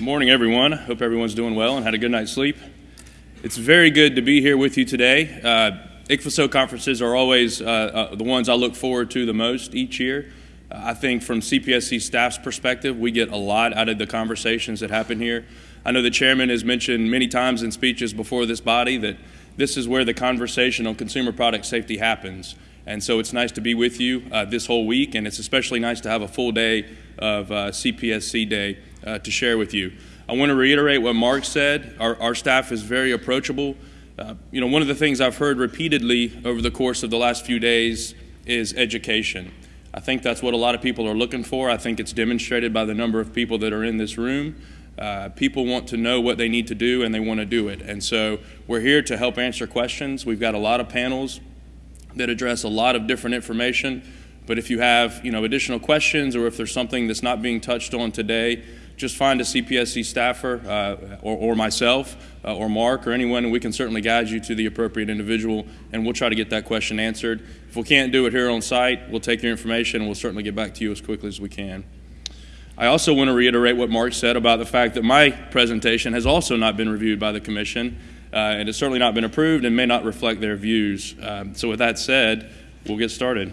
Morning, everyone. Hope everyone's doing well and had a good night's sleep. It's very good to be here with you today. Uh, ICPHSO conferences are always uh, uh, the ones I look forward to the most each year. Uh, I think from CPSC staff's perspective, we get a lot out of the conversations that happen here. I know the chairman has mentioned many times in speeches before this body that this is where the conversation on consumer product safety happens. And so it's nice to be with you uh, this whole week, and it's especially nice to have a full day of uh, CPSC Day uh, to share with you. I want to reiterate what Mark said. Our, our staff is very approachable. Uh, you know, one of the things I've heard repeatedly over the course of the last few days is education. I think that's what a lot of people are looking for. I think it's demonstrated by the number of people that are in this room. Uh, people want to know what they need to do and they want to do it. And so we're here to help answer questions. We've got a lot of panels that address a lot of different information. But if you have you know, additional questions or if there's something that's not being touched on today, just find a CPSC staffer uh, or, or, myself uh, or Mark or anyone, and we can certainly guide you to the appropriate individual, and we'll try to get that question answered. If we can't do it here on site, we'll take your information and we'll certainly get back to you as quickly as we can. I also want to reiterate what Mark said about the fact that my presentation has also not been reviewed by the Commission uh, and it's certainly not been approved and may not reflect their views. Um, so, with that said, we'll get started.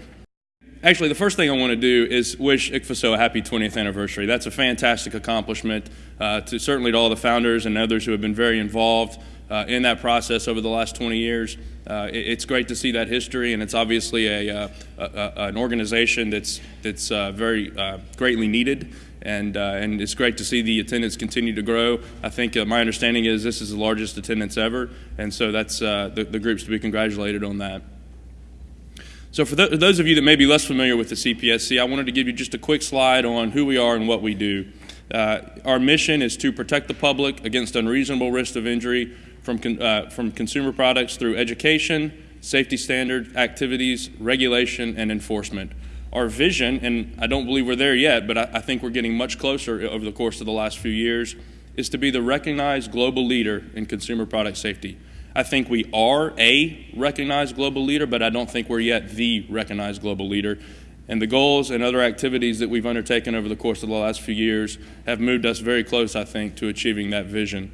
Actually, the first thing I want to do is wish ICPHSO a happy 20th anniversary. That's a fantastic accomplishment uh, to certainly to all the founders and others who have been very involved uh, in that process over the last 20 years. Uh, it, it's great to see that history, and it's obviously a, uh, a, an organization that's that's uh, very uh, greatly needed and, and it's great to see the attendance continue to grow. I think my understanding is this is the largest attendance ever, and so that's the, the groups to be congratulated on that. So for th those of you that may be less familiar with the CPSC, I wanted to give you just a quick slide on who we are and what we do. Uh, our mission is to protect the public against unreasonable risk of injury from, con uh, from consumer products through education, safety standard activities, regulation, and enforcement our vision, and I don't believe we're there yet, but I, I, think we're getting much closer over the course of the last few years, is to be the recognized global leader in consumer product safety. I think we are a recognized global leader, but I don't think we're yet the recognized global leader. And the goals and other activities that we've undertaken over the course of the last few years have moved us very close, I think, to achieving that vision.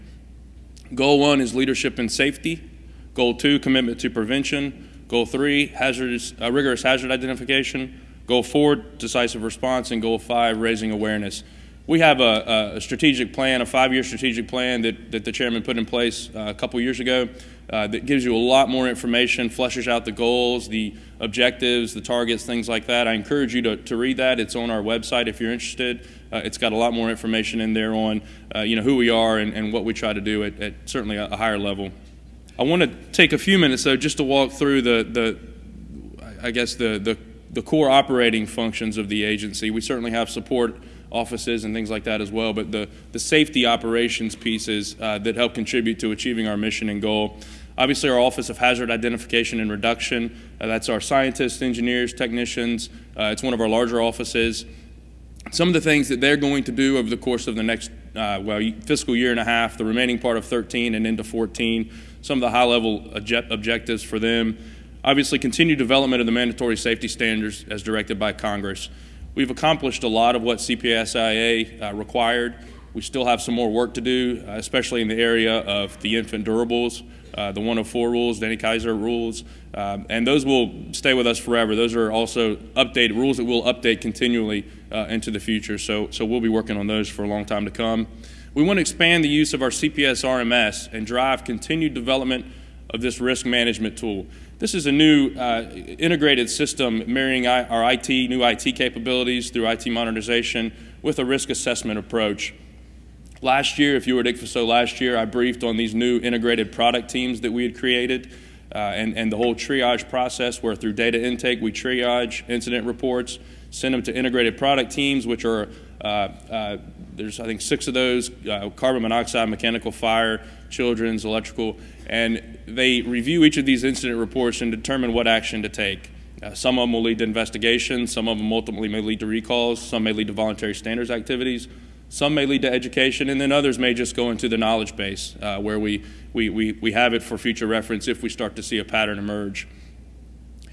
Goal one is leadership in safety. Goal two, commitment to prevention. Goal three, hazardous, uh, rigorous hazard identification. Goal four, decisive response, and goal five, raising awareness. We have a, a strategic plan, a five-year strategic plan that, that the chairman put in place uh, a couple years ago uh, that gives you a lot more information, fleshes out the goals, the objectives, the targets, things like that. I encourage you to, to read that. It's on our website if you're interested. Uh, it's got a lot more information in there on uh, you know, who we are and, and what we try to do at, at certainly a, a higher level. I want to take a few minutes, though, just to walk through the, the I guess, the, the the core operating functions of the agency. We certainly have support offices and things like that as well, but the, the safety operations pieces uh, that help contribute to achieving our mission and goal. Obviously, our Office of Hazard Identification and Reduction, uh, that's our scientists, engineers, technicians. Uh, it's one of our larger offices. Some of the things that they're going to do over the course of the next, uh, well, fiscal year and a half, the remaining part of 13 and into 14, some of the high level objectives for them. Obviously, continued development of the mandatory safety standards as directed by Congress. We've accomplished a lot of what CPSIA uh, required. We still have some more work to do, uh, especially in the area of the infant durables, uh, the 104 rules, Danny Keysar rules, um, and those will stay with us forever. Those are also updated rules that we'll update continually uh, into the future. So, so we'll be working on those for a long time to come. We want to expand the use of our CPS RMS and drive continued development of this risk management tool. This is a new uh, integrated system marrying our IT, new IT capabilities through IT modernization with a risk assessment approach. Last year, if you were at ICPHSO last year, I briefed on these new integrated product teams that we had created uh, and, and the whole triage process where through data intake we triage incident reports, send them to integrated product teams, which are, uh, uh there's I think six of those, uh, carbon monoxide, mechanical fire, children's, electrical, and they review each of these incident reports and determine what action to take. Uh, some of them will lead to investigations, some of them ultimately may lead to recalls, some may lead to voluntary standards activities, some may lead to education, and then others may just go into the knowledge base uh, where we, we, we, we have it for future reference if we start to see a pattern emerge.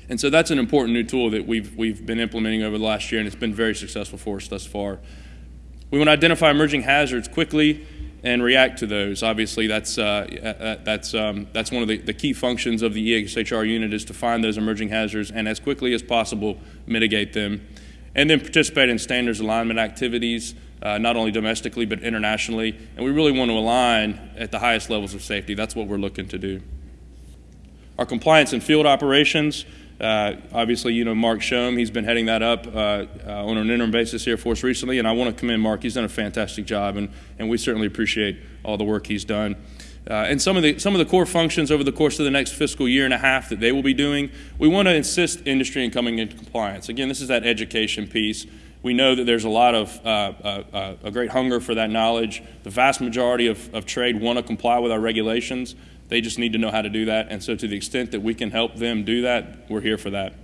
And so that's an important new tool that we've, we've been implementing over the last year, and it's been very successful for us thus far. We want to identify emerging hazards quickly and react to those. Obviously, that's, uh, uh, that's, um, that's one of the, the, key functions of the EHR unit is to find those emerging hazards and as quickly as possible mitigate them. And then participate in standards alignment activities, uh, not only domestically but internationally. And we really want to align at the highest levels of safety. That's what we're looking to do. Our compliance and field operations, uh, obviously, you know Marc Schoem. He's been heading that up uh, uh, on an interim basis here for us recently, and I want to commend Mark. He's done a fantastic job, and, and we certainly appreciate all the work he's done. Uh, and some of the some of the core functions over the course of the next fiscal year and a half that they will be doing, we want to insist industry in coming into compliance. Again, this is that education piece. We know that there's a lot of uh, uh, a great hunger for that knowledge. The vast majority of, of trade want to comply with our regulations. They just need to know how to do that. And so, to the extent that we can help them do that, we're here for that.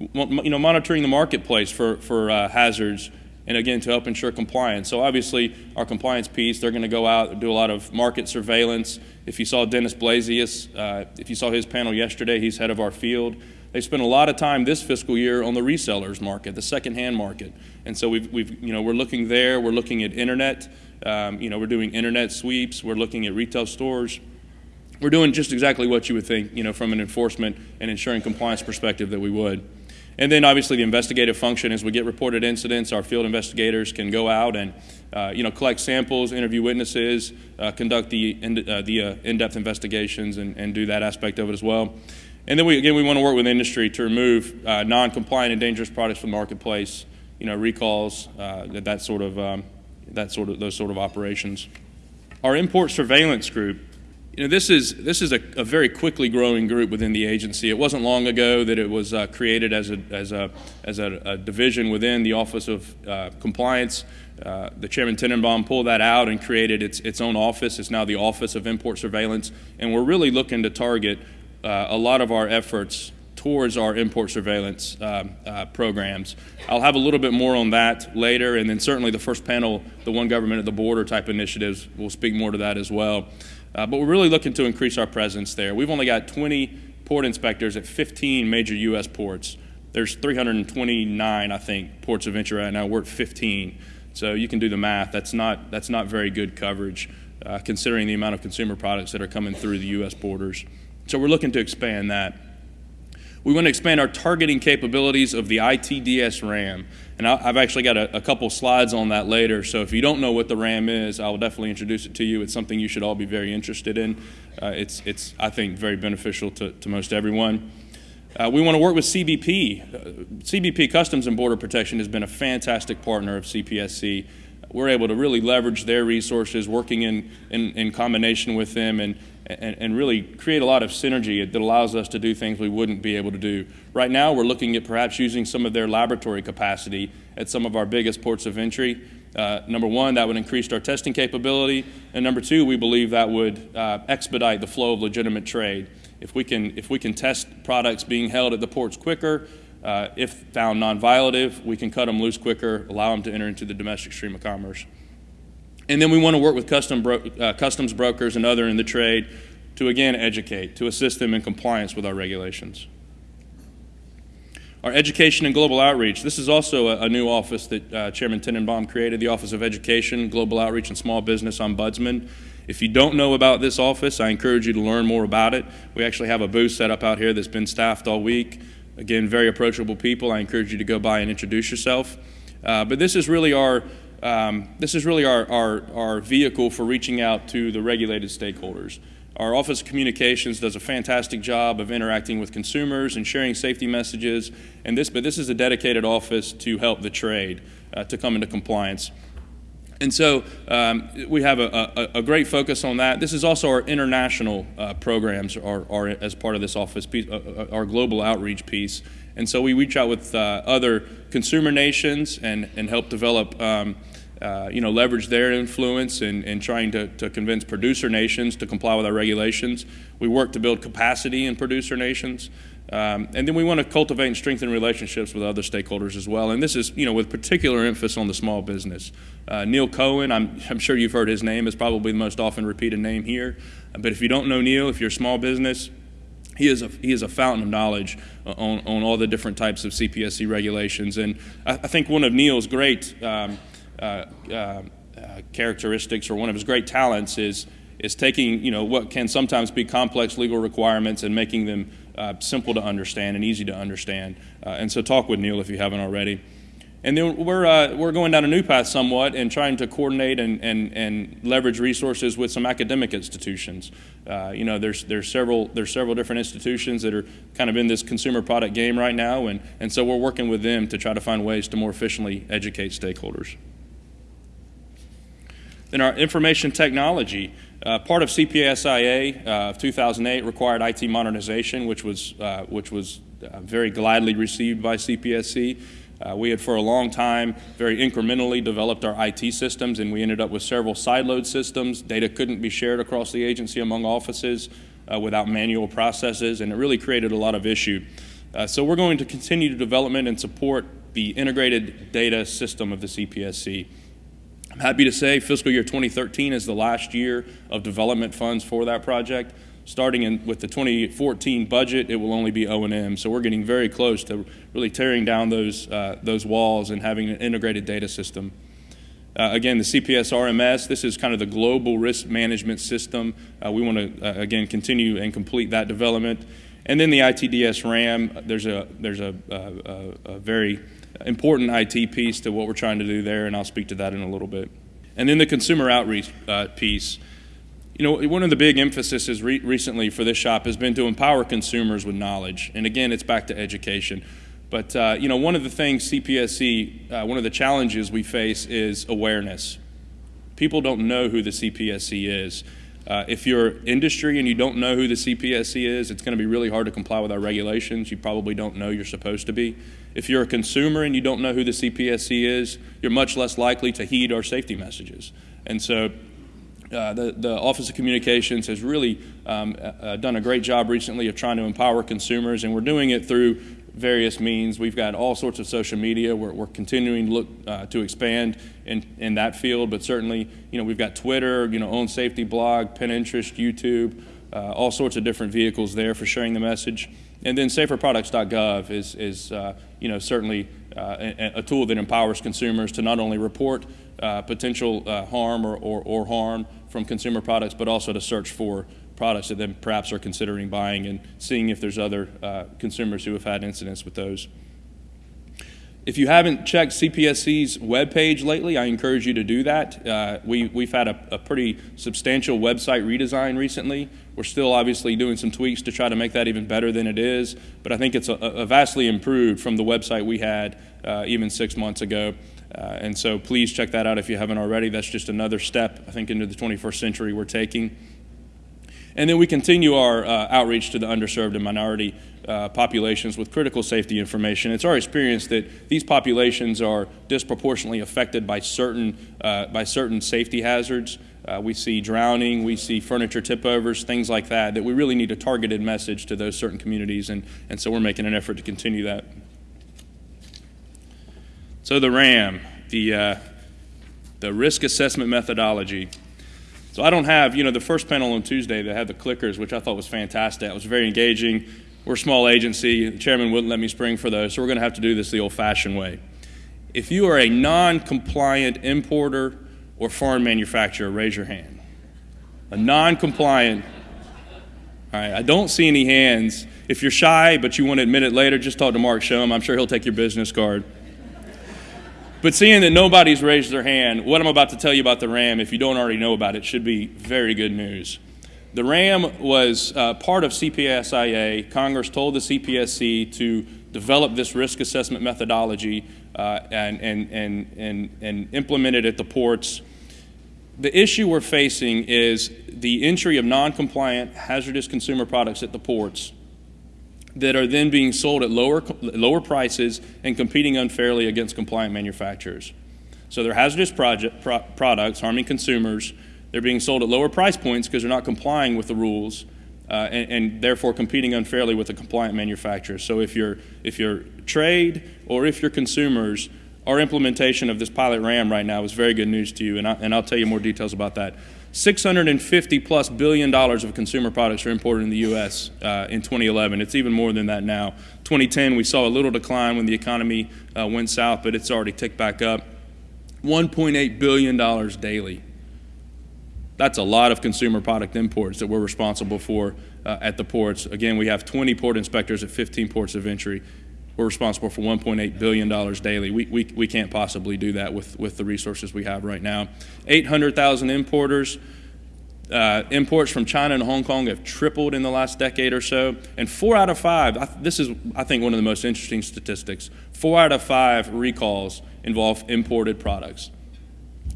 You know, monitoring the marketplace for, for uh, hazards and again to help ensure compliance. So obviously our compliance piece, they're going to go out and do a lot of market surveillance. If you saw Dennis Blasius, uh, if you saw his panel yesterday, he's head of our field. They spent a lot of time this fiscal year on the resellers market, the secondhand market, and so we've, we've you know we're looking there. We're looking at internet. Um, you know we're doing internet sweeps. We're looking at retail stores we're doing just exactly what you would think, you know, from an enforcement and ensuring compliance perspective that we would. And then obviously the investigative function, as we get reported incidents, our field investigators can go out and, uh, you know, collect samples, interview witnesses, uh, conduct the, in, uh, the uh, in-depth investigations and, and do that aspect of it as well. And then we, again, we want to work with industry to remove uh, non-compliant and dangerous products from the marketplace, you know, recalls, uh, that sort of, um, that sort of, those sort of operations. Our import surveillance group, you know, this is, this is a, a, very quickly growing group within the agency. It wasn't long ago that it was uh, created as, a, as, a, as a, a, division within the Office of uh, Compliance. Uh, the Chairman Tenenbaum pulled that out and created its, its own office. It's now the Office of Import Surveillance. And we're really looking to target uh, a lot of our efforts towards our import surveillance uh, uh, programs. I'll have a little bit more on that later, and then certainly the first panel, the One Government at the Border type initiatives, will speak more to that as well. Uh, but we're really looking to increase our presence there. We've only got 20 port inspectors at 15 major U.S. ports. There's 329, I think, ports of entry right now. We're at 15. So you can do the math. That's not, that's not very good coverage, uh, considering the amount of consumer products that are coming through the U.S. borders. So we're looking to expand that. We want to expand our targeting capabilities of the ITDS RAM. And I've actually got a, a, couple slides on that later. So if you don't know what the RAM is, I will definitely introduce it to you. It's something you should all be very interested in. Uh, it's, it's, I think, very beneficial to, to most everyone. Uh, we want to work with CBP. Uh, CBP Customs and Border Protection has been a fantastic partner of CPSC we're able to really leverage their resources, working in, in, in combination with them, and, and, and, really create a lot of synergy that allows us to do things we wouldn't be able to do. Right now, we're looking at perhaps using some of their laboratory capacity at some of our biggest ports of entry. Uh, number one, that would increase our testing capability, and number two, we believe that would uh, expedite the flow of legitimate trade. If we can, if we can test products being held at the ports quicker, uh, if found non-violative, we can cut them loose quicker, allow them to enter into the domestic stream of commerce. And then we want to work with custom bro uh, customs brokers and other in the trade to again educate, to assist them in compliance with our regulations. Our education and global outreach. This is also a, a new office that uh, Chairman Tenenbaum created, the Office of Education, Global Outreach, and Small Business Ombudsman. If you don't know about this office, I encourage you to learn more about it. We actually have a booth set up out here that's been staffed all week. Again, very approachable people. I encourage you to go by and introduce yourself. Uh, but this is really our um, this is really our, our, our vehicle for reaching out to the regulated stakeholders. Our Office of Communications does a fantastic job of interacting with consumers and sharing safety messages. And this, but this is a dedicated office to help the trade uh, to come into compliance. And so um, we have a, a, a, great focus on that. This is also our international uh, programs are, are, as part of this office, piece, uh, uh, our global outreach piece. And so we reach out with uh, other consumer nations and, and help develop, um, uh, you know, leverage their influence in, in trying to, to convince producer nations to comply with our regulations. We work to build capacity in producer nations. Um, and then we want to cultivate and strengthen relationships with other stakeholders as well. And this is, you know, with particular emphasis on the small business. Uh, Neal Cohen, I'm, I'm sure you've heard his name, is probably the most often repeated name here. But if you don't know Neal, if you're a small business, he is a, he is a fountain of knowledge on, on all the different types of CPSC regulations. And I, I think one of Neal's great um, characteristics or one of his great talents is is taking you know what can sometimes be complex legal requirements and making them uh, simple to understand and easy to understand. Uh, and so talk with Neal if you haven't already. And then we're, uh, we're going down a new path somewhat and trying to coordinate and, and, and leverage resources with some academic institutions. Uh, you know, there's, there's, several, there's several different institutions that are kind of in this consumer product game right now, and, and so we're working with them to try to find ways to more efficiently educate stakeholders. Then our information technology. Uh, part of CPSIA uh, of 2008 required IT modernization, which was, uh, which was uh, very gladly received by CPSC. Uh, we had for a long time very incrementally developed our IT systems, and we ended up with several siloed systems. Data couldn't be shared across the agency among offices uh, without manual processes, and it really created a lot of issue. Uh, so we're going to continue to development and support the integrated data system of the CPSC. I'm happy to say fiscal year 2013 is the last year of development funds for that project starting in, with the 2014 budget, it will only be O&M. So we're getting very close to really tearing down those, uh, those walls and having an integrated data system. Uh, again, the CPS RMS, this is kind of the global risk management system. Uh, we want to, uh, again, continue and complete that development. And then the ITDS RAM, there's a, there's a, a, a very important IT piece to what we're trying to do there, and I'll speak to that in a little bit. And then the consumer outreach uh, piece. You know, one of the big emphases re recently for this shop has been to empower consumers with knowledge. And again, it's back to education. But, uh, you know, one of the things CPSC, uh, one of the challenges we face is awareness. People don't know who the CPSC is. Uh, if you're industry and you don't know who the CPSC is, it's going to be really hard to comply with our regulations. You probably don't know you're supposed to be. If you're a consumer and you don't know who the CPSC is, you're much less likely to heed our safety messages. And so uh, the, the Office of Communications has really um, uh, done a great job recently of trying to empower consumers, and we're doing it through various means. We've got all sorts of social media. We're, we're continuing to look uh, to expand in, in that field, but certainly, you know, we've got Twitter, you know, OnSafety blog, Pinterest, YouTube, uh, all sorts of different vehicles there for sharing the message. And then saferproducts.gov is, is uh, you know, certainly a, a tool that empowers consumers to not only report uh, potential uh, harm or, or, or, harm from consumer products, but also to search for products that then perhaps are considering buying and seeing if there's other uh, consumers who have had incidents with those. If you haven't checked CPSC's webpage lately, I encourage you to do that. Uh, we, we've had a, a, pretty substantial website redesign recently. We're still obviously doing some tweaks to try to make that even better than it is, but I think it's a, a vastly improved from the website we had uh, even six months ago. Uh, and so please check that out if you haven't already. That's just another step, I think, into the 21st century we're taking. And then we continue our uh, outreach to the underserved and minority uh, populations with critical safety information. It's our experience that these populations are disproportionately affected by certain, uh, by certain safety hazards. Uh, we see drowning, we see furniture tip overs, things like that, that we really need a targeted message to those certain communities. And, and so we're making an effort to continue that. So the RAM, the, uh, the risk assessment methodology. So I don't have, you know, the first panel on Tuesday that had the clickers, which I thought was fantastic. It was very engaging. We're a small agency. The chairman wouldn't let me spring for those, so we're going to have to do this the old-fashioned way. If you are a non-compliant importer or foreign manufacturer, raise your hand. A non-compliant. All right, I don't see any hands. If you're shy but you want to admit it later, just talk to Marc Schoem. I'm sure he'll take your business card. But seeing that nobody's raised their hand, what I'm about to tell you about the RAM, if you don't already know about it, should be very good news. The RAM was uh, part of CPSIA. Congress told the CPSC to develop this risk assessment methodology uh, and, and, and, and, and implement it at the ports. The issue we're facing is the entry of non compliant hazardous consumer products at the ports that are then being sold at lower, lower prices and competing unfairly against compliant manufacturers. So they're hazardous project, pro products harming consumers. They're being sold at lower price points because they're not complying with the rules uh, and, and, therefore competing unfairly with the compliant manufacturers. So if you're, if you're trade or if you're consumers, our implementation of this pilot RAM right now is very good news to you, and, I, and I'll tell you more details about that. 650 plus billion dollars of consumer products are imported in the U.S. Uh, in 2011. It's even more than that now. 2010, we saw a little decline when the economy uh, went south, but it's already ticked back up. $1.8 billion daily. That's a lot of consumer product imports that we're responsible for uh, at the ports. Again, we have 20 port inspectors at 15 ports of entry. We're responsible for $1.8 billion daily. We, we, we can't possibly do that with, with the resources we have right now. 800,000 importers. Uh, imports from China and Hong Kong have tripled in the last decade or so. And four out of five, this is, I think, one of the most interesting statistics. Four out of five recalls involve imported products.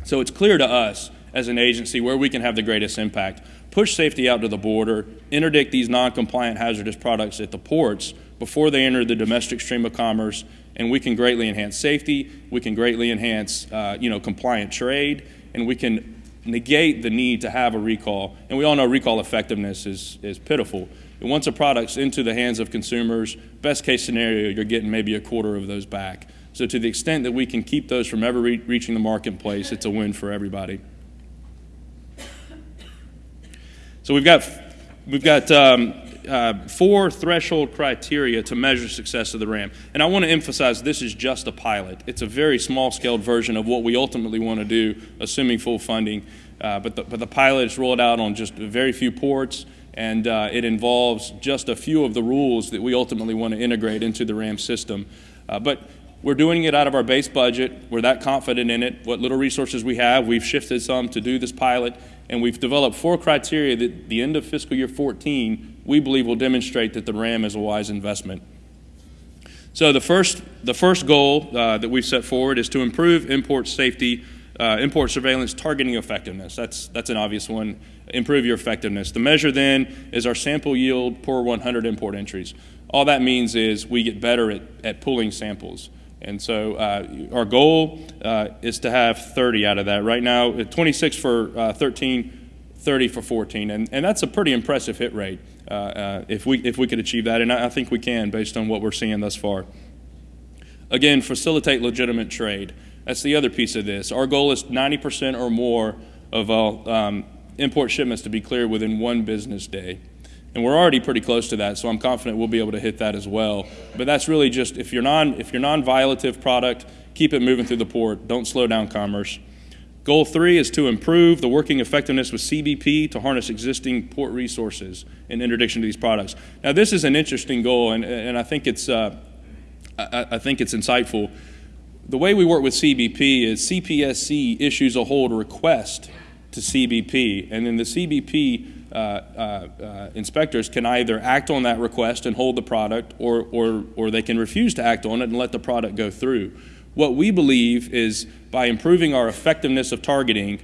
So it's clear to us as an agency where we can have the greatest impact. Push safety out to the border, interdict these non compliant hazardous products at the ports before they enter the domestic stream of commerce, and we can greatly enhance safety, we can greatly enhance uh, you know, compliant trade, and we can negate the need to have a recall. And we all know recall effectiveness is, is pitiful. And once a product's into the hands of consumers, best case scenario, you're getting maybe a quarter of those back. So to the extent that we can keep those from ever re reaching the marketplace, it's a win for everybody. So we've got, we've got um, uh, four threshold criteria to measure success of the RAM. And I want to emphasize this is just a pilot. It's a very small scaled version of what we ultimately want to do, assuming full funding. Uh, but, the, but the pilot is rolled out on just a very few ports, and uh, it involves just a few of the rules that we ultimately want to integrate into the RAM system. Uh, but we're doing it out of our base budget. We're that confident in it. What little resources we have, we've shifted some to do this pilot, and we've developed four criteria that the end of fiscal year 14 we believe will demonstrate that the RAM is a wise investment. So the first, the first goal uh, that we've set forward is to improve import safety, uh, import surveillance targeting effectiveness. That's, that's an obvious one. Improve your effectiveness. The measure then is our sample yield per 100 import entries. All that means is we get better at, at pulling samples. And so uh, our goal uh, is to have 30 out of that. Right now, 26 for uh, 13, 30 for 14, and, and that's a pretty impressive hit rate uh, uh, if, we, if we could achieve that, and I, I think we can based on what we're seeing thus far. Again, facilitate legitimate trade. That's the other piece of this. Our goal is 90% or more of all um, import shipments to be cleared within one business day. And we're already pretty close to that, so I'm confident we'll be able to hit that as well. But that's really just if you're non if you're non-violative product, keep it moving through the port. Don't slow down commerce. Goal three is to improve the working effectiveness with CBP to harness existing port resources in interdiction to these products. Now, this is an interesting goal, and, and I think it's uh, I, I think it's insightful. The way we work with CBP is CPSC issues a hold request to CBP, and then the CBP uh, uh, uh, inspectors can either act on that request and hold the product, or, or, or they can refuse to act on it and let the product go through. What we believe is by improving our effectiveness of targeting,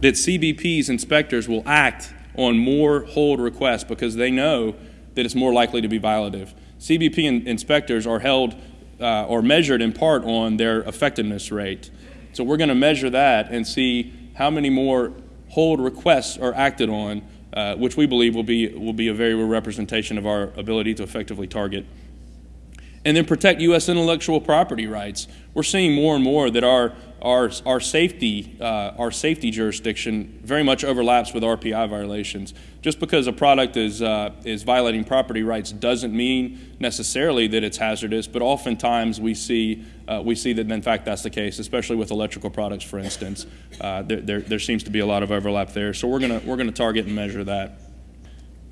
that CBP's inspectors will act on more hold requests because they know that it's more likely to be violative. CBP in inspectors are held uh, or measured in part on their effectiveness rate. So we're going to measure that and see how many more hold requests are acted on uh, which we believe will be, will be a very real representation of our ability to effectively target. And then protect U.S. intellectual property rights. We're seeing more and more that our, our, our, safety, uh, our safety jurisdiction very much overlaps with RPI violations. Just because a product is, uh, is violating property rights doesn't mean necessarily that it's hazardous, but oftentimes we see, uh, we see that in fact that's the case, especially with electrical products, for instance. Uh, there, there, there seems to be a lot of overlap there. So we're going we're gonna target and measure that.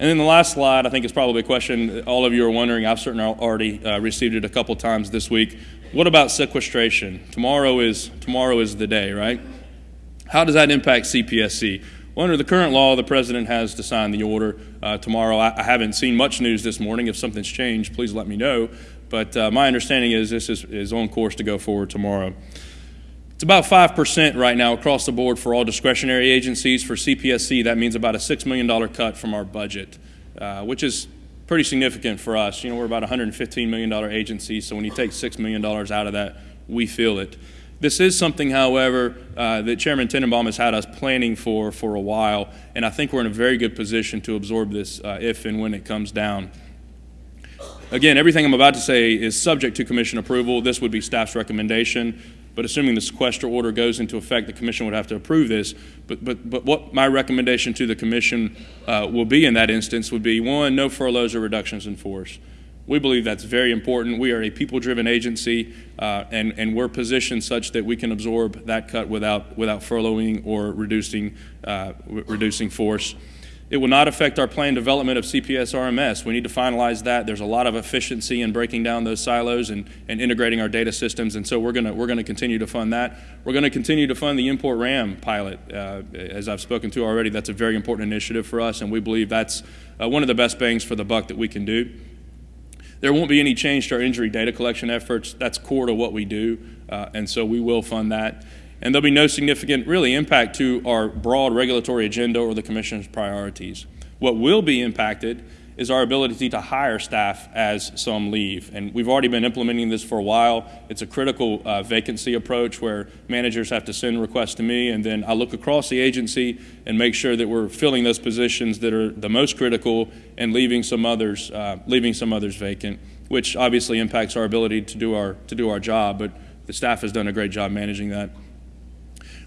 And then the last slide, I think, is probably a question all of you are wondering. I've certainly already uh, received it a couple times this week. What about sequestration? Tomorrow is tomorrow is the day, right? How does that impact CPSC? Well, under the current law, the president has to sign the order uh, tomorrow. I, I, haven't seen much news this morning. If something's changed, please let me know. But uh, my understanding is this is, is on course to go forward tomorrow. It's about 5% right now across the board for all discretionary agencies. For CPSC, that means about a $6 million cut from our budget, uh, which is pretty significant for us. You know, we're about a $115 million agency, so when you take $6 million out of that, we feel it. This is something, however, uh, that Chairman Tenenbaum has had us planning for for a while, and I think we're in a very good position to absorb this uh, if and when it comes down. Again, everything I'm about to say is subject to commission approval. This would be staff's recommendation. But assuming the sequester order goes into effect, the commission would have to approve this. But, but, but what my recommendation to the commission uh, will be in that instance would be one, no furloughs or reductions in force. We believe that's very important. We are a people-driven agency, uh, and, and we're positioned such that we can absorb that cut without, without furloughing or reducing, uh, reducing force. It will not affect our planned development of CPS RMS. We need to finalize that. There's a lot of efficiency in breaking down those silos and, and integrating our data systems, and so we're going we're gonna continue to fund that. We're going to continue to fund the import RAM pilot. Uh, as I've spoken to already, that's a very important initiative for us, and we believe that's uh, one of the best bangs for the buck that we can do. There won't be any change to our injury data collection efforts. That's core to what we do, uh, and so we will fund that and there'll be no significant, really, impact to our broad regulatory agenda or the Commission's priorities. What will be impacted is our ability to hire staff as some leave. And we've already been implementing this for a while. It's a critical uh, vacancy approach where managers have to send requests to me, and then I look across the agency and make sure that we're filling those positions that are the most critical and leaving some others, uh, leaving some others vacant, which obviously impacts our ability to do our, to do our job. But the staff has done a great job managing that.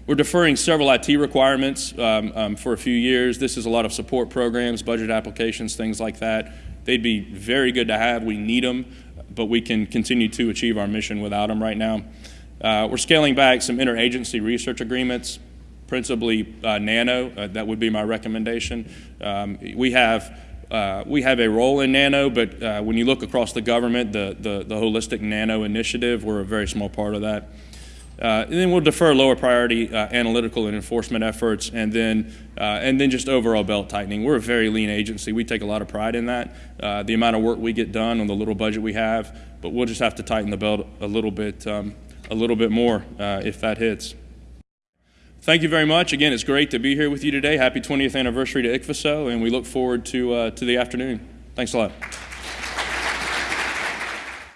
We're deferring several IT requirements um, um, for a few years. This is a lot of support programs, budget applications, things like that. They'd be very good to have. We need them, but we can continue to achieve our mission without them right now. Uh, we're scaling back some interagency research agreements, principally uh, nano. Uh, that would be my recommendation. Um, we have uh, we have a role in nano, but uh, when you look across the government, the, the, the holistic nano initiative, we're a very small part of that. Uh, and then we'll defer lower priority uh, analytical and enforcement efforts, and then uh, and then just overall belt tightening. We're a very lean agency. We take a lot of pride in that. Uh, the amount of work we get done on the little budget we have, but we'll just have to tighten the belt a little bit, um, a little bit more uh, if that hits. Thank you very much. Again, it's great to be here with you today. Happy 20th anniversary to ICPHSO, and we look forward to uh, to the afternoon. Thanks a lot.